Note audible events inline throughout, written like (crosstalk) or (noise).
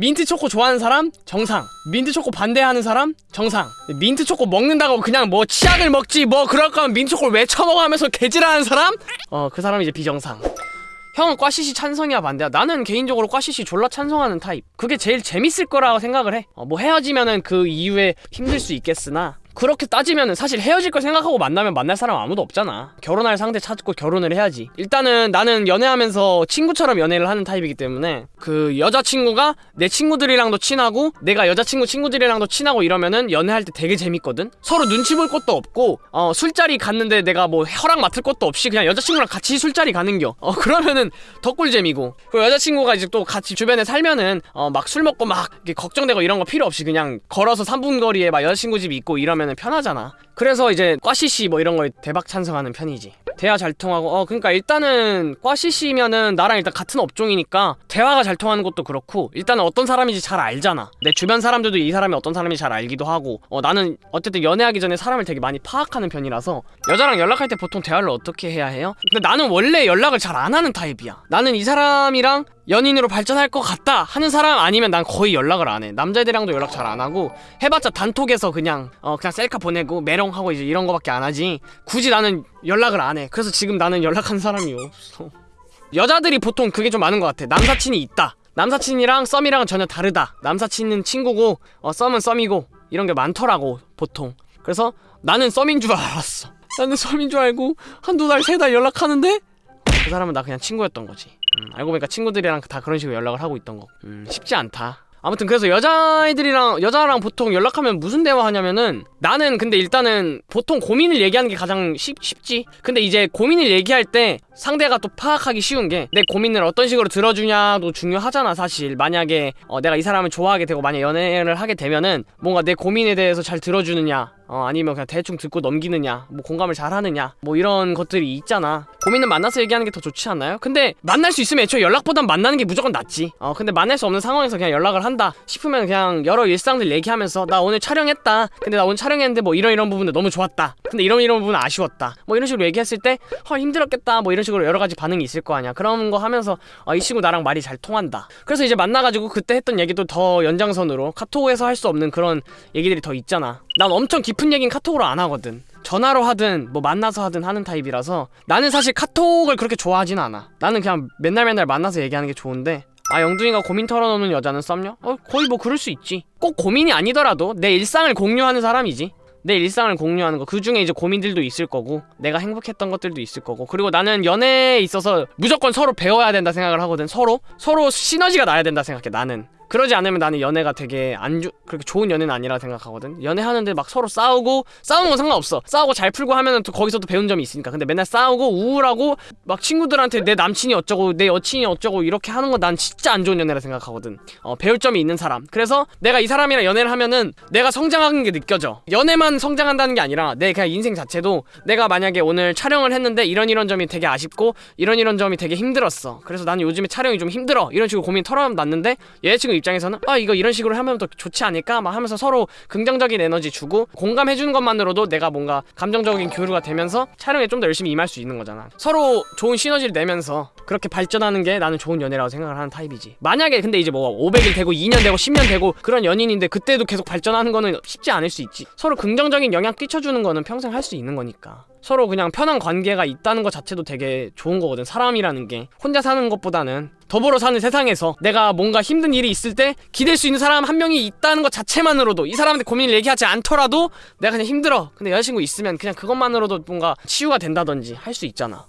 민트 초코 좋아하는 사람? 정상. 민트 초코 반대하는 사람? 정상. 민트 초코 먹는다고 그냥 뭐 치약을 먹지 뭐 그럴 거면 민트 초코를 왜 처먹어 하면서 개질하는 사람? 어 그 사람이 이제 비정상. 형은 과CC 찬성이야 반대야. 나는 개인적으로 과CC 졸라 찬성하는 타입. 그게 제일 재밌을 거라고 생각을 해뭐 헤어지면은 그 이후에 힘들 수 있겠으나 그렇게 따지면은 사실 헤어질 걸 생각하고 만나면 만날 사람 아무도 없잖아. 결혼할 상대 찾고 결혼을 해야지. 일단은 나는 연애하면서 친구처럼 연애를 하는 타입이기 때문에 그 여자친구가 내 친구들이랑도 친하고 내가 여자친구 친구들이랑도 친하고 이러면은 연애할 때 되게 재밌거든. 서로 눈치 볼 것도 없고 어 술자리 갔는데 내가 뭐 허락 맡을 것도 없이 그냥 여자친구랑 같이 술자리 가는겨. 어 그러면은 더 꿀잼이고. 그리고 여자친구가 이제 또 같이 주변에 살면은 어 막 술 먹고 막 걱정되고 이런 거 필요 없이 그냥 걸어서 3분 거리에 막 여자친구 집 있고 이러면 은 편하잖아. 그래서 이제 꽈시시 뭐 이런 거에 대박 찬성하는 편이지. 대화 잘 통하고 어 그러니까 일단은 꽈시시면은 나랑 일단 같은 업종이니까 대화가 잘 통하는 것도 그렇고 일단은 어떤 사람인지 잘 알잖아. 내 주변 사람들도 이 사람이 어떤 사람인지 잘 알기도 하고 어 나는 어쨌든 연애하기 전에 사람을 되게 많이 파악하는 편이라서 여자랑 연락할 때 보통 대화를 어떻게 해야 해요? 근데 나는 원래 연락을 잘 안 하는 타입이야. 나는 이 사람이랑 연인으로 발전할 것 같다 하는 사람 아니면 난 거의 연락을 안 해. 남자애들이랑도 연락 잘 안 하고 해봤자 단톡에서 그냥 어 그냥 셀카 보내고 메롱하고 이제 이런 거밖에 안 하지. 굳이 나는 연락을 안 해. 그래서 지금 나는 연락한 사람이 없어. 여자들이 보통 그게 좀 많은 것 같아. 남사친이 있다. 남사친이랑 썸이랑은 전혀 다르다. 남사친은 친구고 어 썸은 썸이고 이런 게 많더라고 보통. 그래서 나는 썸인 줄 알았어. 나는 썸인 줄 알고 한두 달 세 달 연락하는데 그 사람은 나 그냥 친구였던 거지 음, 알고 보니까 친구들이랑 다 그런 식으로 연락을 하고 있던 거. 음, 쉽지 않다. 아무튼 그래서 여자애들이랑 여자랑 보통 연락하면 무슨 대화하냐면은 나는 근데 일단은 보통 고민을 얘기하는 게 가장 쉽, 쉽지. 근데 이제 고민을 얘기할 때 상대가 또 파악하기 쉬운 게 내 고민을 어떤 식으로 들어주냐도 중요하잖아 사실. 만약에 어, 내가 이 사람을 좋아하게 되고 만약 연애를 하게 되면은 뭔가 내 고민에 대해서 잘 들어주느냐 어, 아니면 그냥 대충 듣고 넘기느냐 뭐 공감을 잘 하느냐 뭐 이런 것들이 있잖아. 고민은 만나서 얘기하는 게 더 좋지 않나요? 근데 만날 수 있으면 애초에 연락보단 만나는 게 무조건 낫지. 어 근데 만날 수 없는 상황에서 그냥 연락을 한다 싶으면 그냥 여러 일상들 얘기하면서 나 오늘 촬영했다 근데 나 오늘 촬영했는데 뭐 이런 이런 부분도 너무 좋았다 근데 이런 이런 부분은 아쉬웠다 뭐 이런 식으로 얘기했을 때헐 힘들었겠다 뭐 이런 식으로 여러 가지 반응이 있을 거 아니야. 그런 거 하면서 어, 이 친구 나랑 말이 잘 통한다. 그래서 이제 만나가지고 그때 했던 얘기도 더 연장선으로 카톡에서 할 수 없는 그런 얘기들이 더 있잖아. 난 엄청 깊은 얘기는 카톡으로 안 하거든. 전화로 하든 뭐 만나서 하든 하는 타입이라서 나는 사실 카톡을 그렇게 좋아하진 않아. 나는 그냥 맨날 맨날 만나서 얘기하는 게 좋은데 아 영둥이가 고민 털어놓는 여자는 썸녀? 어 거의 뭐 그럴 수 있지. 꼭 고민이 아니더라도 내 일상을 공유하는 사람이지 내 일상을 공유하는 거. 그 중에 이제 고민들도 있을 거고 내가 행복했던 것들도 있을 거고. 그리고 나는 연애에 있어서 무조건 서로 배워야 된다 생각을 하거든 서로. 서로 시너지가 나야 된다 생각해 나는 그러지 않으면 나는 연애가 되게 안 주, 그렇게 좋은 연애는 아니라 생각하거든. 연애하는데 막 서로 싸우고 싸우는 건 상관없어. 싸우고 잘 풀고 하면은 또 거기서도 배운 점이 있으니까. 근데 맨날 싸우고 우울하고 막 친구들한테 내 남친이 어쩌고 내 여친이 어쩌고 이렇게 하는 건 난 진짜 안 좋은 연애라 생각하거든. 어 배울 점이 있는 사람. 그래서 내가 이 사람이랑 연애를 하면은 내가 성장하는 게 느껴져. 연애만 성장한다는 게 아니라 내 그냥 인생 자체도 내가 만약에 오늘 촬영을 했는데 이런 이런 점이 되게 아쉽고 이런 이런 점이 되게 힘들었어. 그래서 나는 요즘에 촬영이 좀 힘들어. 이런 식으로 고민 털어놨는데 여자친구 입장에서는 아 이거 이런 식으로 하면 더 좋지 않을까? 막 하면서 서로 긍정적인 에너지 주고 공감해 주는 것만으로도 내가 뭔가 감정적인 교류가 되면서 촬영에 좀 더 열심히 임할 수 있는 거잖아. 서로 좋은 시너지를 내면서 그렇게 발전하는 게 나는 좋은 연애라고 생각을 하는 타입이지. 만약에 근데 이제 뭐 500일 되고 2년 되고 10년 되고 그런 연인인데 그때도 계속 발전하는 거는 쉽지 않을 수 있지. 서로 긍정적인 영향 끼쳐주는 거는 평생 할 수 있는 거니까 서로 그냥 편한 관계가 있다는 것 자체도 되게 좋은 거거든 사람이라는 게. 혼자 사는 것보다는 더불어 사는 세상에서 내가 뭔가 힘든 일이 있을 때 기댈 수 있는 사람 한 명이 있다는 것 자체만으로도 이 사람한테 고민을 얘기하지 않더라도 내가 그냥 힘들어. 근데 여자친구 있으면 그냥 그것만으로도 뭔가 치유가 된다든지 할 수 있잖아.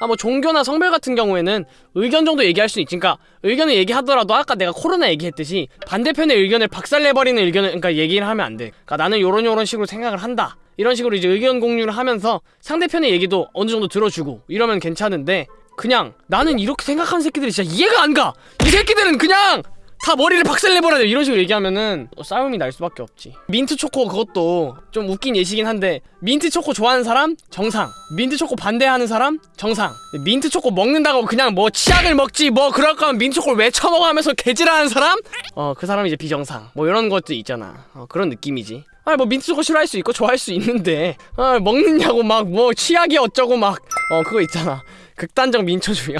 아 뭐 종교나 성별 같은 경우에는 의견 정도 얘기할 수 있지. 그러니까 의견을 얘기하더라도 아까 내가 코로나 얘기했듯이 반대편의 의견을 박살내버리는 의견을 그러니까 얘기를 하면 안돼. 그러니까 나는 요런 요런 식으로 생각을 한다 이런 식으로 이제 의견 공유를 하면서 상대편의 얘기도 어느 정도 들어주고 이러면 괜찮은데 그냥 나는 이렇게 생각하는 새끼들이 진짜 이해가 안 가! 이 새끼들은 그냥 다 머리를 박살내버려야 돼. 이런 식으로 얘기하면은 싸움이 날 수밖에 없지. 민트 초코 그것도 좀 웃긴 예시긴 한데 민트 초코 좋아하는 사람 정상. 민트 초코 반대하는 사람 정상. 민트 초코 먹는다고 그냥 뭐 치약을 먹지 뭐 그럴 거면 민트 초코를 왜 처먹어 하면서 개질하는 사람? 어 그 사람이 이제 비정상. 뭐 이런 것도 있잖아. 어, 그런 느낌이지. 아니 뭐 민트 초코 싫어할 수 있고 좋아할 수 있는데 아 먹느냐고 막 뭐 치약이 어쩌고 막. 어 그거 있잖아 극단적 민초주의요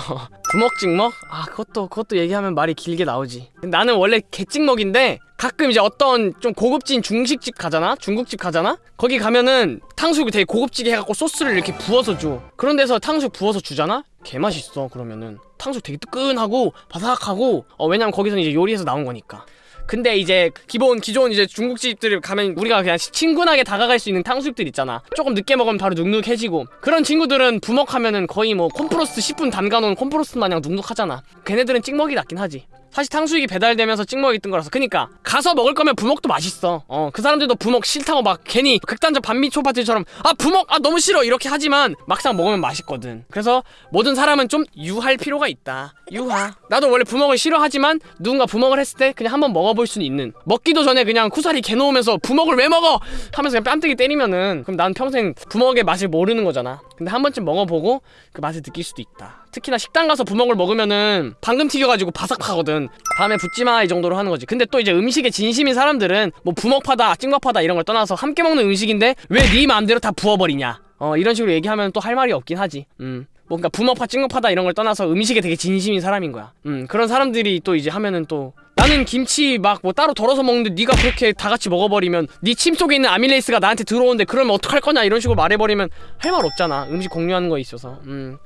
부먹 (laughs) 찍먹? 아 그것도 그것도 얘기하면 말이 길게 나오지 나는 원래 개찍먹인데 가끔 이제 어떤 좀 고급진 중식집 가잖아? 중국집 가잖아? 거기 가면은 탕수육을 되게 고급지게 해갖고 소스를 이렇게 부어서 줘 그런 데서 탕수육 부어서 주잖아? 개맛있어 그러면은 탕수육 되게 뜨끈하고 바삭하고 어 왜냐면 거기서는 이제 요리해서 나온 거니까 근데 이제 기본 기존 이제 중국집들 가면 우리가 그냥 친근하게 다가갈 수 있는 탕수육들 있잖아. 조금 늦게 먹으면 바로 눅눅해지고. 그런 친구들은 부먹하면은 거의 뭐 콤프로스트 10분 담가놓은 콤프로스트 마냥 눅눅하잖아. 걔네들은 찍먹이 낫긴 하지 사실 탕수육이 배달되면서 찍먹이 뜬 거라서. 그니까 가서 먹을 거면 부먹도 맛있어. 어 그 사람들도 부먹 싫다고 막 괜히 극단적 반미 초 파티처럼 아 부먹? 아 너무 싫어. 이렇게 하지만 막상 먹으면 맛있거든. 그래서 모든 사람은 좀 유할 필요가 있다. 유하. 나도 원래 부먹을 싫어하지만 누군가 부먹을 했을 때 그냥 한번 먹어볼 수는 있는. 먹기도 전에 그냥 쿠사리 개놓으면서 부먹을 왜 먹어? 하면서 그냥 뺨때기 때리면은 그럼 난 평생 부먹의 맛을 모르는 거잖아. 근데 한 번쯤 먹어보고 그 맛을 느낄 수도 있다 특히나 식당 가서 부먹을 먹으면은 방금 튀겨가지고 바삭하거든. 다음에 붙지마 이 정도로 하는 거지. 근데 또 이제 음식에 진심인 사람들은 뭐 부먹파다 찍먹파다 이런 걸 떠나서 함께 먹는 음식인데 왜 네 마음대로 다 부어버리냐? 어 이런 식으로 얘기하면 또 할 말이 없긴 하지. 음. 뭔가 부먹파 찍먹파다 이런 걸 떠나서 음식에 되게 진심인 사람인 거야. 음 그런 사람들이 또 이제 하면은 또 나는 김치 막 뭐 따로 덜어서 먹는데 네가 그렇게 다 같이 먹어버리면 네 침 속에 있는 아밀레이스가 나한테 들어오는데 그러면 어떡할 거냐? 이런 식으로 말해버리면 할 말 없잖아. 음식 공유하는 거에 있어서. 음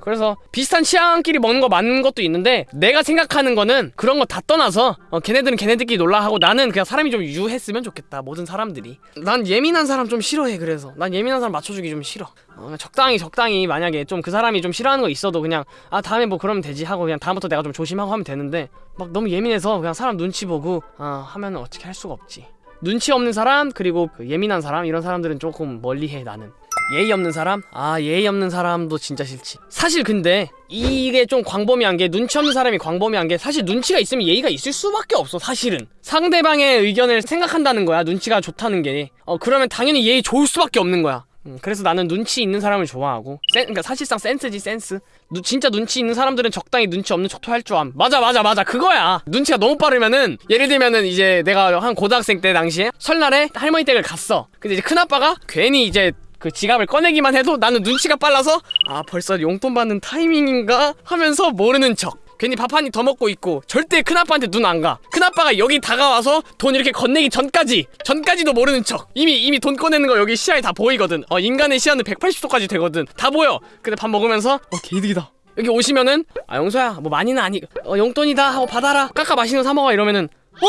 그래서 비슷한 취향끼리 먹는 거 맞는 것도 있는데 내가 생각하는 거는 그런 거 다 떠나서 어, 걔네들은 걔네들끼리 놀라 하고 나는 그냥 사람이 좀 유했으면 좋겠다 모든 사람들이. 난 예민한 사람 좀 싫어해 그래서. 난 예민한 사람 맞춰주기 좀 싫어. 어, 적당히 적당히 만약에 좀 그 사람이 좀 싫어하는 거 있어도 그냥 아 다음에 뭐 그러면 되지 하고 그냥 다음부터 내가 좀 조심하고 하면 되는데 막 너무 예민해서 그냥 사람 눈치 보고 아 하면은 어떻게 할 수가 없지. 눈치 없는 사람 그리고 그 예민한 사람 이런 사람들은 조금 멀리해 나는 예의 없는 사람? 아 예의 없는 사람도 진짜 싫지. 사실 근데 이게 좀 광범위한 게 눈치 없는 사람이 광범위한 게 사실 눈치가 있으면 예의가 있을 수밖에 없어 사실은. 상대방의 의견을 생각한다는 거야 눈치가 좋다는 게 어 그러면 당연히 예의 좋을 수밖에 없는 거야. 음, 그래서 나는 눈치 있는 사람을 좋아하고 센, 그러니까 사실상 센스지 센스. 누, 진짜 눈치 있는 사람들은 적당히 눈치 없는 척도 할 줄 암. 맞아 맞아 맞아. 그거야. 눈치가 너무 빠르면은 예를 들면은 이제 내가 한 고등학생 때 당시에 설날에 할머니 댁을 갔어. 근데 이제 큰아빠가 괜히 이제 그 지갑을 꺼내기만 해도 나는 눈치가 빨라서 아 벌써 용돈 받는 타이밍인가 하면서 모르는 척. 괜히 밥 한 입 더 먹고 있고 절대 큰아빠한테 눈 안 가. 큰아빠가 여기 다가와서 돈 이렇게 건네기 전까지 전까지도 모르는 척. 이미 이미 돈 꺼내는 거 여기 시야에 다 보이거든. 어 인간의 시야는 180도까지 되거든. 다 보여. 근데 밥 먹으면서 어 개이득이다. 여기 오시면은 아 용서야 뭐 많이는 아니 어 용돈이다 하고 받아라. 깎아 맛있는 거 사 먹어 이러면은 어?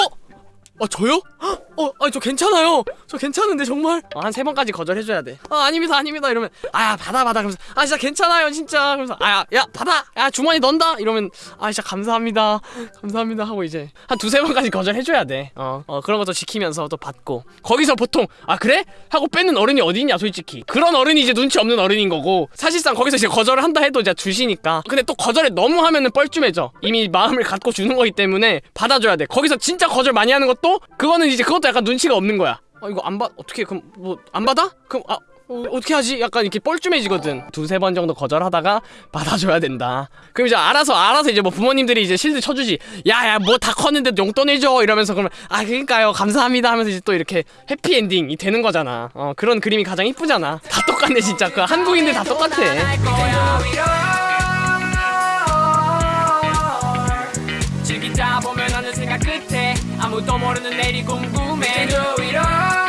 아 저요? 어, 아니 저 괜찮아요. 저 괜찮은데 정말. 어, 한세 번까지 거절해줘야 돼. 아 아닙니다, 아닙니다. 이러면 아야 받아 받아. 그러면서 아 진짜 괜찮아요, 진짜. 그러면서 아야 야 받아. 야 주머니 넣는다. 이러면 아 진짜 감사합니다, 감사합니다 하고 이제 한 두세 번까지 거절해줘야 돼. 어, 어 그런 것도 지키면서 또 받고. 거기서 보통 아 그래? 하고 뺏는 어른이 어디 있냐, 솔직히. 그런 어른이 이제 눈치 없는 어른인 거고 사실상 거기서 이제 거절을 한다 해도 이제 주시니까. 근데 또 거절에 너무 하면은 뻘쭘해져. 이미 마음을 갖고 주는 거기 때문에 받아줘야 돼. 거기서 진짜 거절 많이 하는 것도 그거는 이제 그것도 약간 눈치가 없는 거야. 아 이거 안 받 어떻게 그럼 뭐 안 받아? 그럼 아 어, 어떻게 하지? 약간 이렇게 뻘쭘해지거든. 두세 번 정도 거절하다가 (laughs) 받아줘야 된다. 그럼 이제 알아서 알아서 이제 뭐 부모님들이 이제 실드 쳐주지. 야야 뭐 다 컸는데 용돈 해줘 이러면서 그러면 아 그러니까요 감사합니다 하면서 이제 또 이렇게 해피 엔딩이 되는 거잖아. 어 그런 그림이 가장 이쁘잖아. 다 똑같네 진짜. 그 한국인들 다 똑같아. 끝에 아무도 모르는 내일이 궁금해. 도 위로